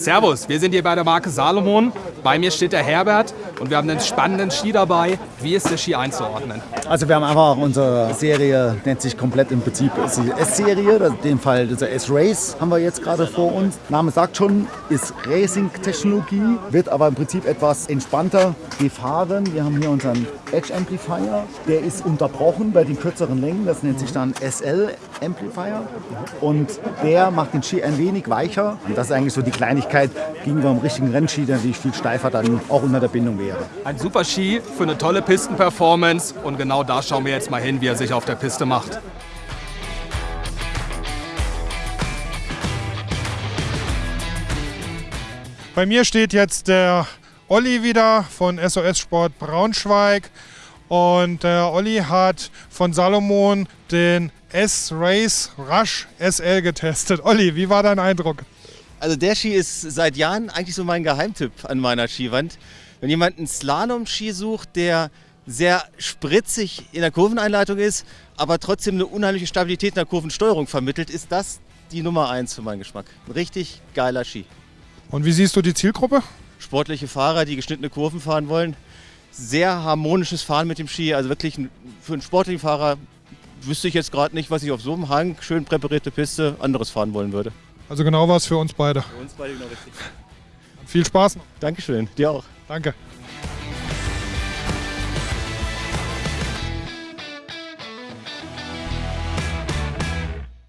Servus, wir sind hier bei der Marke Salomon. Bei mir steht der Herbert und wir haben einen spannenden Ski dabei. Wie ist der Ski einzuordnen? Also wir haben einfach unsere Serie, nennt sich komplett im Prinzip S-Serie, in dem Fall dieser S-Race haben wir jetzt gerade vor uns. Name sagt schon, ist Racing-Technologie, wird aber im Prinzip etwas entspannter gefahren. Wir haben hier unseren Edge Amplifier, der ist unterbrochen bei den kürzeren Längen, das nennt sich dann SL Amplifier und der macht den Ski ein wenig weicher und das ist eigentlich so die Kleinigkeit gegenüber einem richtigen Rennski, der natürlich viel steifer dann auch unter der Bindung wäre. Ein super Ski für eine tolle Pistenperformance und genau da schauen wir jetzt mal hin, wie er sich auf der Piste macht. Bei mir steht jetzt der Olli wieder von SOS Sport Braunschweig. Und der Olli hat von Salomon den S-Race Rush SL getestet. Olli, wie war dein Eindruck? Also der Ski ist seit Jahren eigentlich so mein Geheimtipp an meiner Skiwand. Wenn jemand einen Slalom-Ski sucht, der sehr spritzig in der Kurveneinleitung ist, aber trotzdem eine unheimliche Stabilität in der Kurvensteuerung vermittelt, ist das die Nummer eins für meinen Geschmack. Ein richtig geiler Ski. Und wie siehst du die Zielgruppe? Sportliche Fahrer, die geschnittene Kurven fahren wollen. Sehr harmonisches Fahren mit dem Ski. Also wirklich für einen sportlichen Fahrer wüsste ich jetzt gerade nicht, was ich auf so einem Hang, schön präparierte Piste, anderes fahren wollen würde. Also genau was für uns beide. Für uns beide genau richtig. Viel Spaß noch. Dankeschön, dir auch. Danke.